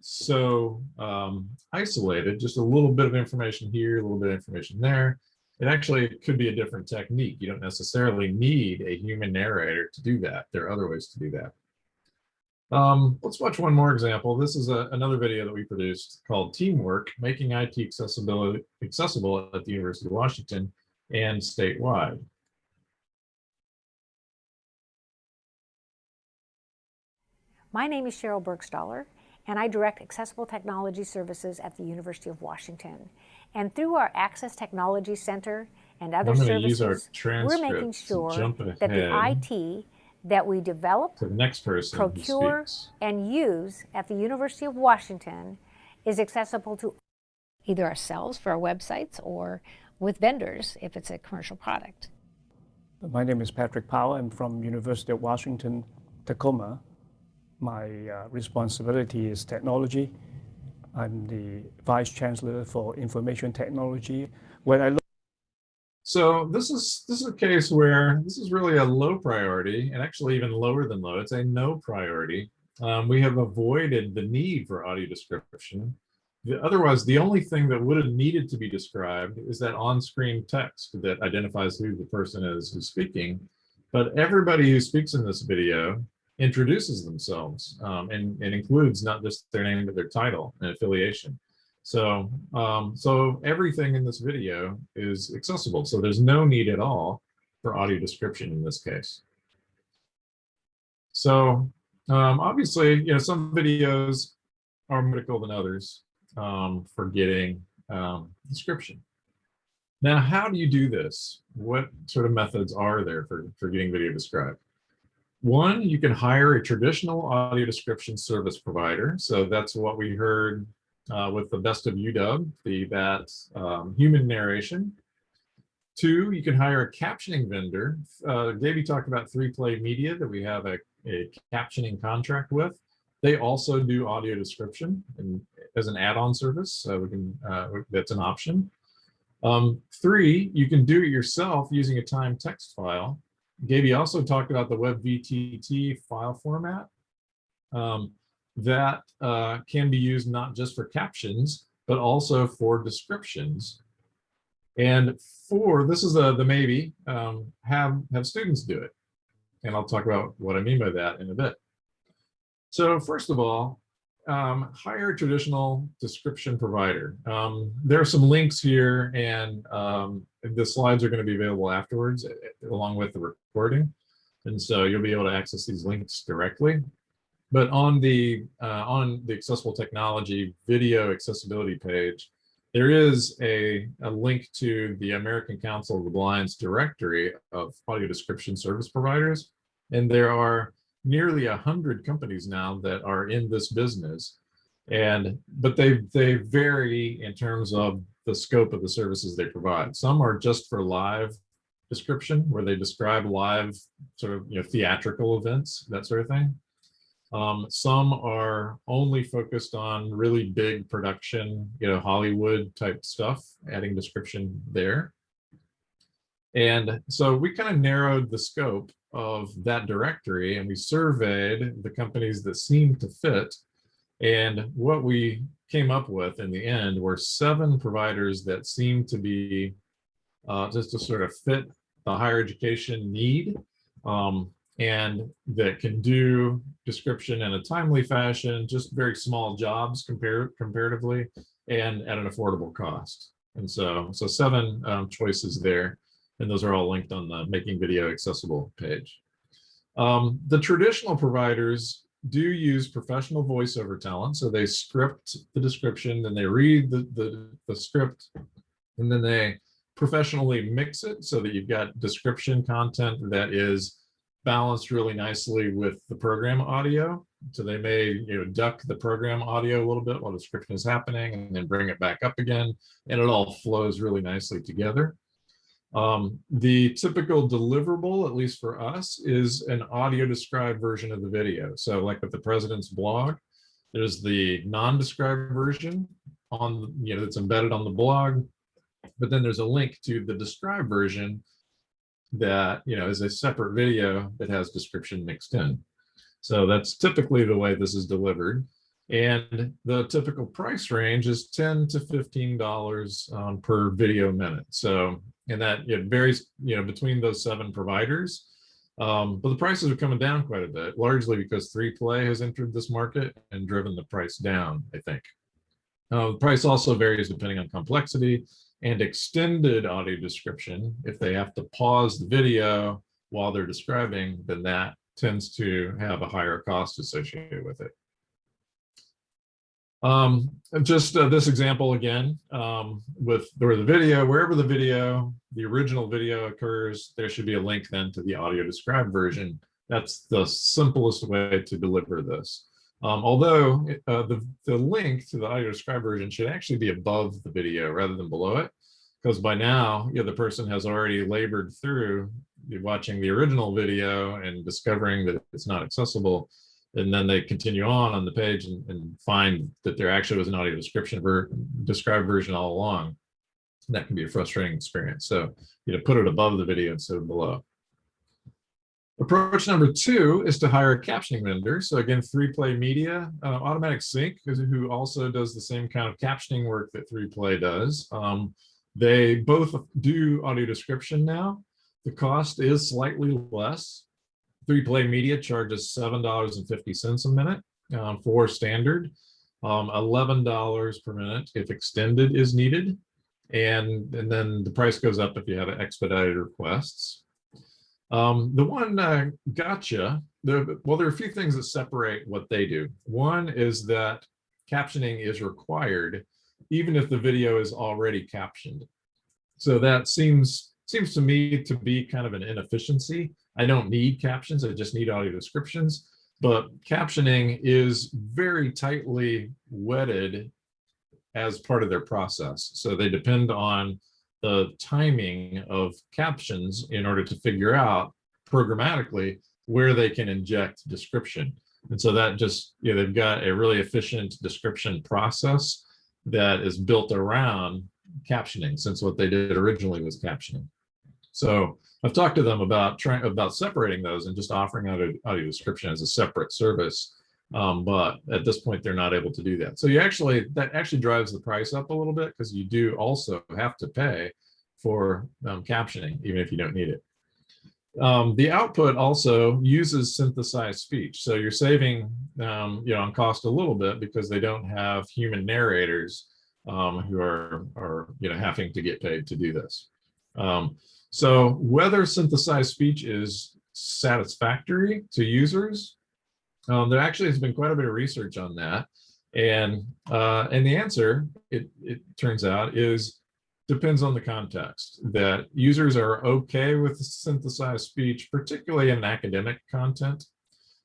so um, isolated, just a little bit of information here, a little bit of information there, it actually could be a different technique. You don't necessarily need a human narrator to do that. There are other ways to do that. Um, let's watch one more example. This is a, another video that we produced called Teamwork, Making IT Accessibility Accessible at the University of Washington and statewide. My name is Sheryl Burgstahler, and I direct Accessible Technology Services at the University of Washington. And through our Access Technology Center and other services, we're making sure that the IT that we develop, the next person procure, and use at the University of Washington is accessible to either ourselves for our websites or with vendors if it's a commercial product. My name is Patrick Powell. I'm from University of Washington, Tacoma. My uh, responsibility is technology. I'm the Vice Chancellor for Information Technology. When I look So this is this is a case where this is really a low priority and actually even lower than low. It's a no priority. Um, we have avoided the need for audio description. The, otherwise, the only thing that would have needed to be described is that on-screen text that identifies who the person is who's speaking. But everybody who speaks in this video introduces themselves um, and, and includes not just their name, but their title and affiliation. So, um, so everything in this video is accessible. So there's no need at all for audio description in this case. So um, obviously, you know, some videos are more critical than others um, for getting um, description. Now, how do you do this? What sort of methods are there for, for getting video described? One, you can hire a traditional audio description service provider. So that's what we heard uh, with the best of UW, the that um, human narration. Two, you can hire a captioning vendor. Uh, Davey talked about 3Play Media that we have a, a captioning contract with. They also do audio description and as an add-on service, so we can uh, that's an option. Um, three, you can do it yourself using a time text file. Gaby also talked about the WebVTT file format. Um, that uh, can be used not just for captions, but also for descriptions. And for, this is the, the maybe, um, have, have students do it. And I'll talk about what I mean by that in a bit. So first of all, um, hire a traditional description provider. Um, there are some links here and um, the slides are going to be available afterwards eh, eh, along with the recording. And so you'll be able to access these links directly. But on the uh, on the accessible technology video accessibility page, there is a, a link to the American Council of the Blind's directory of audio description service providers. And there are nearly a hundred companies now that are in this business. And but they they vary in terms of the scope of the services they provide. Some are just for live description where they describe live sort of you know theatrical events, that sort of thing. Um, some are only focused on really big production, you know, Hollywood type stuff, adding description there. And so we kind of narrowed the scope of that directory and we surveyed the companies that seemed to fit. And what we came up with in the end were seven providers that seemed to be uh, just to sort of fit the higher education need. Um, and that can do description in a timely fashion, just very small jobs compare, comparatively and at an affordable cost. And so, so seven um, choices there, and those are all linked on the Making Video Accessible page. Um, the traditional providers do use professional voiceover talent. So they script the description, then they read the, the, the script, and then they professionally mix it so that you've got description content that is balanced really nicely with the program audio. So they may you know duck the program audio a little bit while the description is happening and then bring it back up again and it all flows really nicely together. Um, the typical deliverable, at least for us, is an audio described version of the video. So like with the president's blog, there's the non-described version on you know that's embedded on the blog, but then there's a link to the described version that you know is a separate video that has description mixed in. So that's typically the way this is delivered. And the typical price range is 10 to $15 um, per video minute. So, and that it varies, you know, between those seven providers. Um, but the prices are coming down quite a bit, largely because 3Play has entered this market and driven the price down, I think. Uh, the price also varies depending on complexity and extended audio description, if they have to pause the video while they're describing, then that tends to have a higher cost associated with it. Um, just uh, this example again, um, with where the video, wherever the video, the original video occurs, there should be a link then to the audio described version. That's the simplest way to deliver this. Um, although uh, the, the link to the audio described version should actually be above the video rather than below it, because by now, you know, the person has already labored through watching the original video and discovering that it's not accessible. And then they continue on on the page and, and find that there actually was an audio description ver described version all along. And that can be a frustrating experience. So, you know, put it above the video instead of below. Approach number two is to hire a captioning vendor. So again, 3Play Media, uh, Automatic Sync, who also does the same kind of captioning work that 3Play does. Um, they both do audio description now. The cost is slightly less. 3Play Media charges $7.50 a minute um, for standard, um, $11 per minute if extended is needed. And, and then the price goes up if you have expedited requests. Um, the one uh, gotcha, the, well, there are a few things that separate what they do. One is that captioning is required even if the video is already captioned. So that seems seems to me to be kind of an inefficiency. I don't need captions, I just need audio descriptions. But captioning is very tightly wedded as part of their process. So they depend on the timing of captions in order to figure out programmatically where they can inject description. And so that just, you know, they've got a really efficient description process that is built around captioning since what they did originally was captioning. So I've talked to them about trying about separating those and just offering audio, audio description as a separate service. Um, but at this point, they're not able to do that. So you actually, that actually drives the price up a little bit because you do also have to pay for um, captioning, even if you don't need it. Um, the output also uses synthesized speech. So you're saving, um, you know, on cost a little bit because they don't have human narrators um, who are, are, you know, having to get paid to do this. So whether synthesized speech is satisfactory to users, um, there actually has been quite a bit of research on that. And, uh, and the answer, it, it turns out, is depends on the context that users are okay with synthesized speech, particularly in academic content.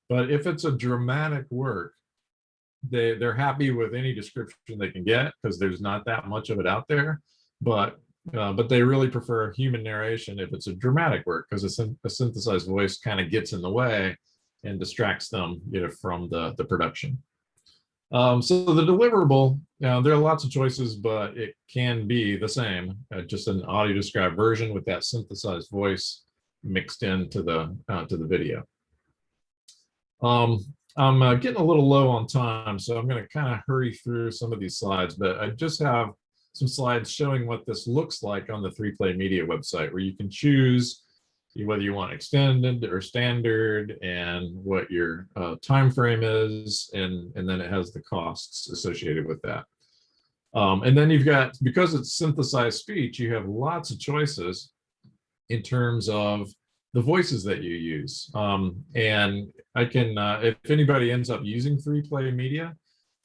But if it's a dramatic work, they, they're happy with any description they can get because there's not that much of it out there. But uh, but they really prefer human narration if it's a dramatic work because a, a, synthesized voice kind of gets in the way and distracts them you know, from the, the production. Um, so the deliverable, you know, there are lots of choices, but it can be the same, uh, just an audio described version with that synthesized voice mixed into the uh, to the video. Um, I'm uh, getting a little low on time, so I'm going to kind of hurry through some of these slides, but I just have some slides showing what this looks like on the 3Play Media website, where you can choose whether you want extended or standard and what your uh, time frame is and and then it has the costs associated with that. Um, and then you've got because it's synthesized speech you have lots of choices in terms of the voices that you use. Um, and i can uh, if anybody ends up using 3Play Media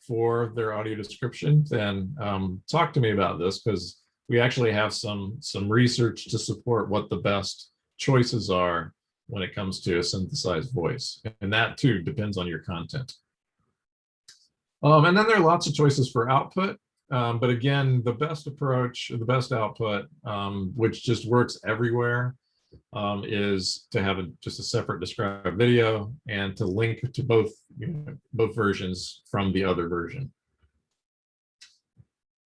for their audio description then um, talk to me about this because we actually have some some research to support what the best choices are when it comes to a synthesized voice. And that too depends on your content. Um, and then there are lots of choices for output. Um, but again, the best approach, the best output, um, which just works everywhere, um, is to have a, just a separate described video and to link to both, you know, both versions from the other version.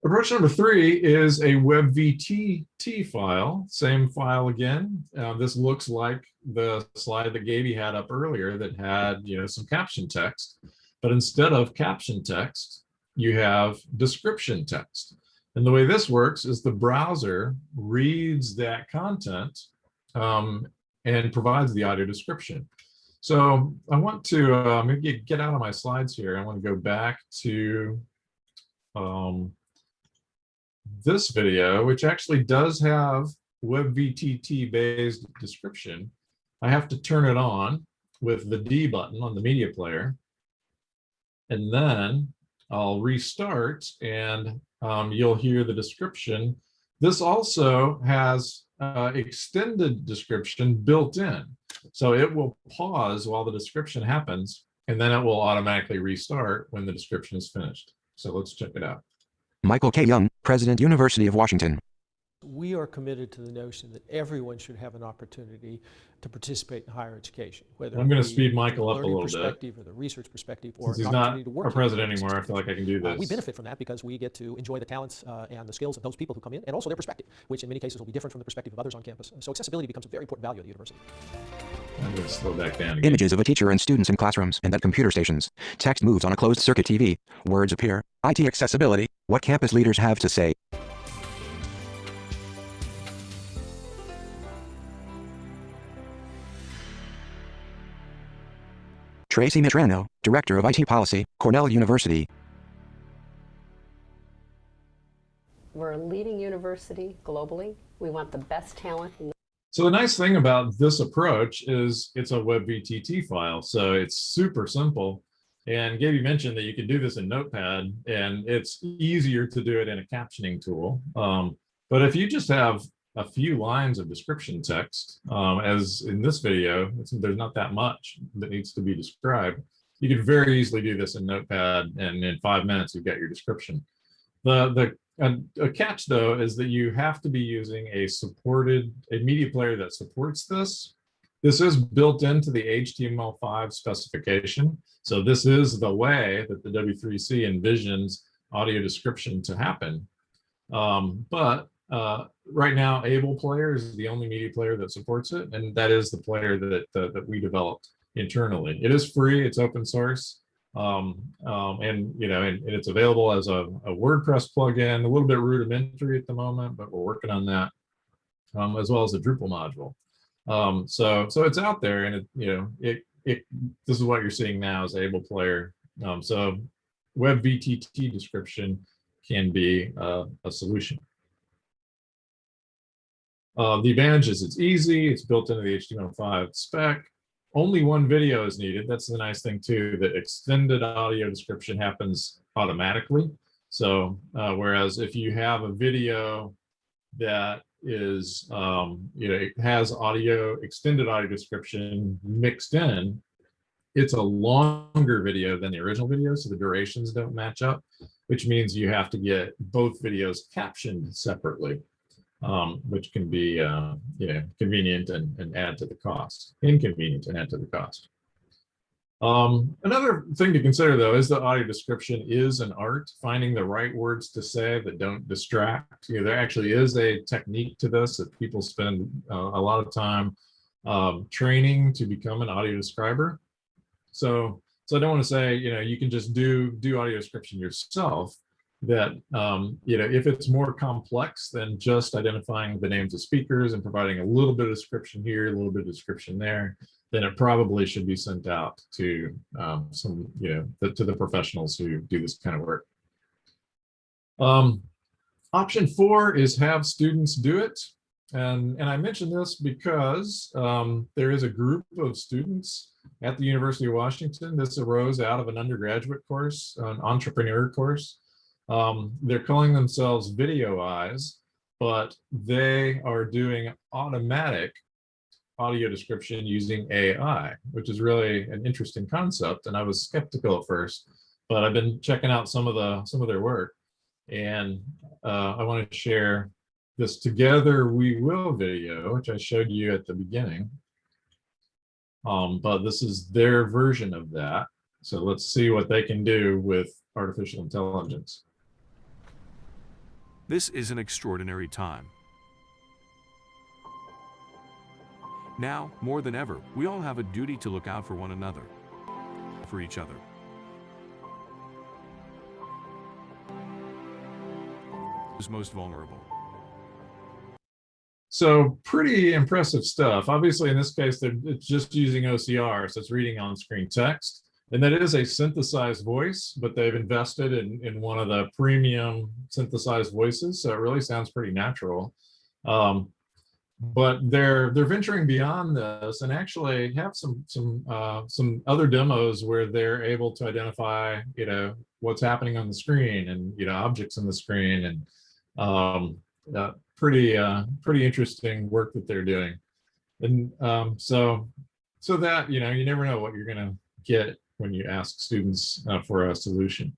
Approach number three is a WebVTT file, same file again. Uh, this looks like the slide that Gaby had up earlier that had, you know, some caption text, but instead of caption text, you have description text. And the way this works is the browser reads that content um, and provides the audio description. So I want to uh, maybe get out of my slides here. I want to go back to um, this video, which actually does have WebVTT based description, I have to turn it on with the D button on the media player. And then I'll restart and um, you'll hear the description. This also has uh, extended description built in. So it will pause while the description happens, and then it will automatically restart when the description is finished. So let's check it out. Michael K. Young, President University of Washington. We are committed to the notion that everyone should have an opportunity to participate in higher education, whether I'm gonna speed Michael up a learning little bit. perspective or the research perspective or Since he's an not opportunity to work our president anymore, I feel like I can do Uh, this. we benefit from that because we get to enjoy the talents uh, and the skills of those people who come in and also their perspective, which in many cases will be different from the perspective of others on campus. So accessibility becomes a very important value at the university. I'm gonna slow back down again. Images of a teacher and students in classrooms and at computer stations. Text moves on a closed circuit TV. Words appear. IT accessibility. What campus leaders have to say. Tracy Mitrano, Director of IT Policy, Cornell University. We're a leading university globally. We want the best talent. in the- So the nice thing about this approach is it's a WebVTT file, so it's super simple. And Gaby mentioned that you can do this in Notepad, and it's easier to do it in a captioning tool. Um, but if you just have a few lines of description text, um, as in this video, there's not that much that needs to be described. You could very easily do this in Notepad, and in five minutes, you've got your description. The, the a, a catch though is that you have to be using a supported, a media player that supports this. This is built into the HTML5 specification. So this is the way that the W3C envisions audio description to happen. Um, but uh, right now, Able Player is the only media player that supports it, and that is the player that, that, that we developed internally. It is free, it's open source, um, um, and you know, and, and it's available as a, a WordPress plugin, a little bit rudimentary at the moment, but we're working on that, um, as well as a Drupal module. Um, so, so it's out there, and it, you know, it, it, this is what you're seeing now is Able Player. Um, so, WebVTT description can be uh, a solution. Uh, the advantage is it's easy, it's built into the HTML5 spec. Only one video is needed. That's the nice thing too, that extended audio description happens automatically. So uh, whereas if you have a video that is, um, you know, it has audio, extended audio description mixed in, it's a longer video than the original video, so the durations don't match up, which means you have to get both videos captioned separately um, which can be, uh, you know, convenient and, and add to the cost, inconvenient and add to the cost. Um, another thing to consider though is the audio description is an art, finding the right words to say that don't distract. You know, there actually is a technique to this that people spend uh, a lot of time um, training to become an audio describer. So, so I don't want to say, you know, you can just do do audio description yourself, that um, you know if it's more complex than just identifying the names of speakers and providing a little bit of description here, a little bit of description there, then it probably should be sent out to um, some you know the, to the professionals who do this kind of work. Um, option four is have students do it. And, and I mention this because um, there is a group of students at the University of Washington. This arose out of an undergraduate course, an entrepreneur course. Um, they're calling themselves Video Eyes, but they are doing automatic audio description using AI, which is really an interesting concept. And I was skeptical at first, but I've been checking out some of the some of their work, and uh, I want to share this Together We Will video, which I showed you at the beginning. Um, but this is their version of that. So let's see what they can do with artificial intelligence. This is an extraordinary time. Now, more than ever, we all have a duty to look out for one another, for each other. Who's most vulnerable? So pretty impressive stuff. Obviously, in this case, they're it's just using OCR, so it's reading on-screen text. And that is a synthesized voice, but they've invested in, in one of the premium synthesized voices, so it really sounds pretty natural. Um, but they're they're venturing beyond this and actually have some some uh, some other demos where they're able to identify you know what's happening on the screen and you know objects on the screen and um, uh, pretty uh, pretty interesting work that they're doing. And um, so so that you know you never know what you're gonna get when you ask students uh, for a solution.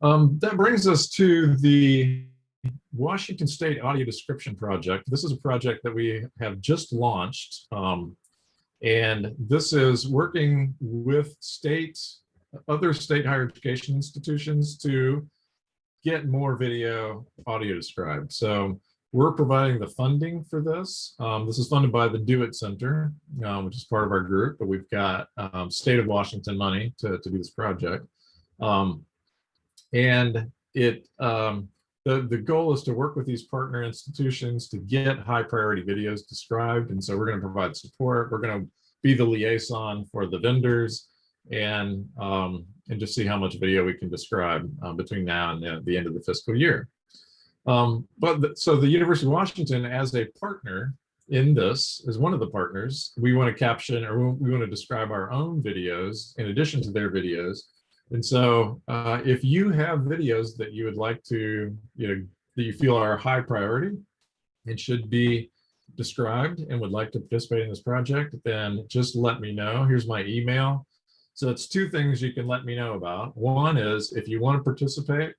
Um, that brings us to the Washington State Audio Description Project. This is a project that we have just launched. Um, and this is working with state, other state higher education institutions to get more video audio described. So we're providing the funding for this. Um, this is funded by the DO-IT Center, um, which is part of our group, but we've got um, state of Washington money to, to do this project. Um, and it um, the, the goal is to work with these partner institutions to get high priority videos described. And so we're going to provide support. We're going to be the liaison for the vendors and um, and just see how much video we can describe uh, between now and the, the, end of the fiscal year. Um, but the, so the University of Washington as a partner in this, as one of the partners, we want to caption or we want to describe our own videos in addition to their videos and so uh, if you have videos that you would like to, you know, that you feel are high priority and should be described and would like to participate in this project, then just let me know. Here's my email. So it's two things you can let me know about. One is if you want to participate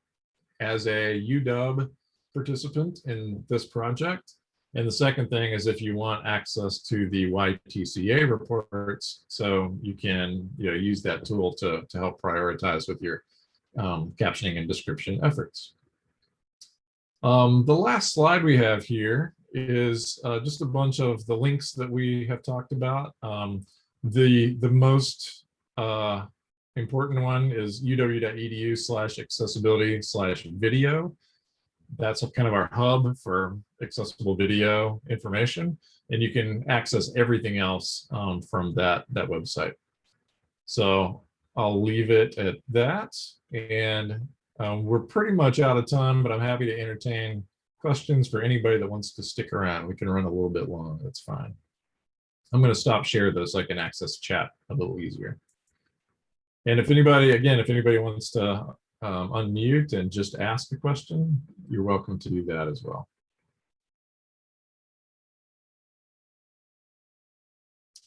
as a UW participant in this project, and the second thing is if you want access to the YTCA reports, so you can you know, use that tool to, to help prioritize with your um, captioning and description efforts. Um, the last slide we have here is uh, just a bunch of the links that we have talked about. Um, the, the most uh, important one is uw.edu slash accessibility slash video that's kind of our hub for accessible video information. And you can access everything else um, from that, that website. So I'll leave it at that. And um, we're pretty much out of time, but I'm happy to entertain questions for anybody that wants to stick around. We can run a little bit long, that's fine. I'm going to stop share this so I can access chat a little easier. And if anybody, again, if anybody wants to um, unmute and just ask a question, you're welcome to do that as well.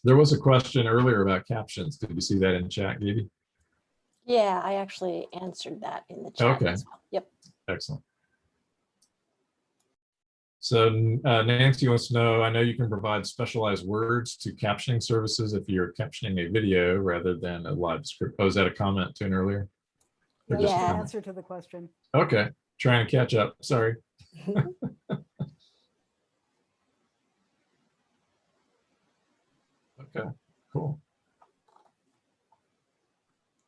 There was a question earlier about captions. Did you see that in chat, Gaby? Yeah, I actually answered that in the chat okay. as well. Yep. Excellent. So uh, Nancy wants to know, I know you can provide specialized words to captioning services if you're captioning a video rather than a live script. Oh, is that a comment to an earlier? Or yeah. answer to the question. Okay, trying to catch up. Sorry. okay, cool.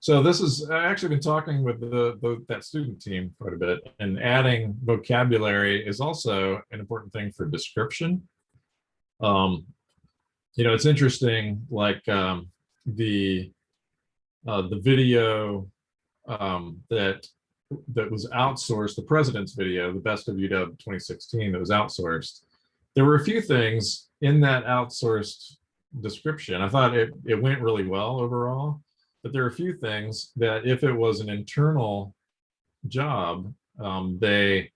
So this is, I actually been talking with the, the, that student team quite a bit and adding vocabulary is also an important thing for description. Um, you know, it's interesting, like um, the, uh, the video um, that that was outsourced, the president's video, the best of UW 2016 that was outsourced, there were a few things in that outsourced description. I thought it, it went really well overall, but there are a few things that if it was an internal job, um, they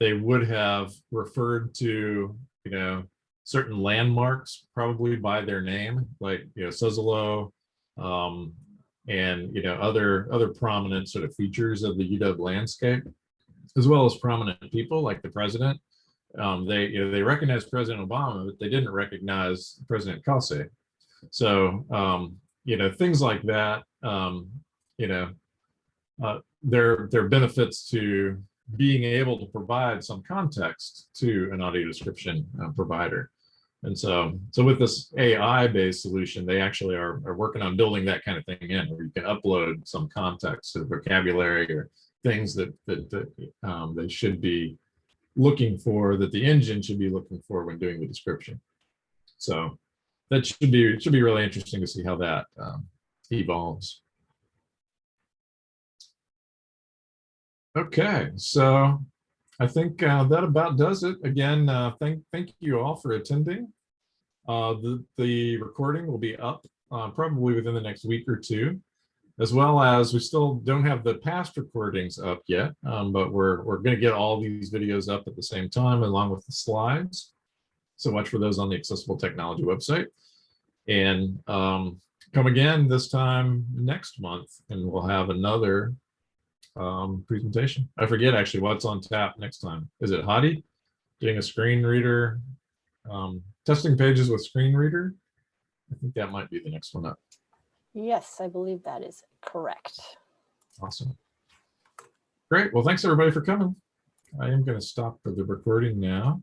they would have referred to, you know, certain landmarks probably by their name, like, you know, Suzzallo, um, and you know other other prominent sort of features of the UW landscape, as well as prominent people like the president. Um, they you know they recognized President Obama, but they didn't recognize President Cauce. So um, you know things like that. Um, you know, uh, there there are benefits to being able to provide some context to an audio description uh, provider. And so, so with this AI-based solution, they actually are, are working on building that kind of thing in, where you can upload some context the vocabulary or things that that, that um, they should be looking for, that the engine should be looking for when doing the description. So that should be should be really interesting to see how that um, evolves. Okay, so I think uh, that about does it. Again, uh, thank thank you all for attending. Uh, the, the recording will be up uh, probably within the next week or two, as well as we still don't have the past recordings up yet, um, but we're, we're going to get all these videos up at the same time along with the slides. So watch for those on the Accessible Technology website. And um, come again this time next month, and we'll have another um, presentation. I forget actually what's on tap next time. Is it Hadi? Doing a screen reader, um, testing pages with screen reader? I think that might be the next one up. Yes, I believe that is correct. Awesome. Great. Well, thanks everybody for coming. I am going to stop for the recording now.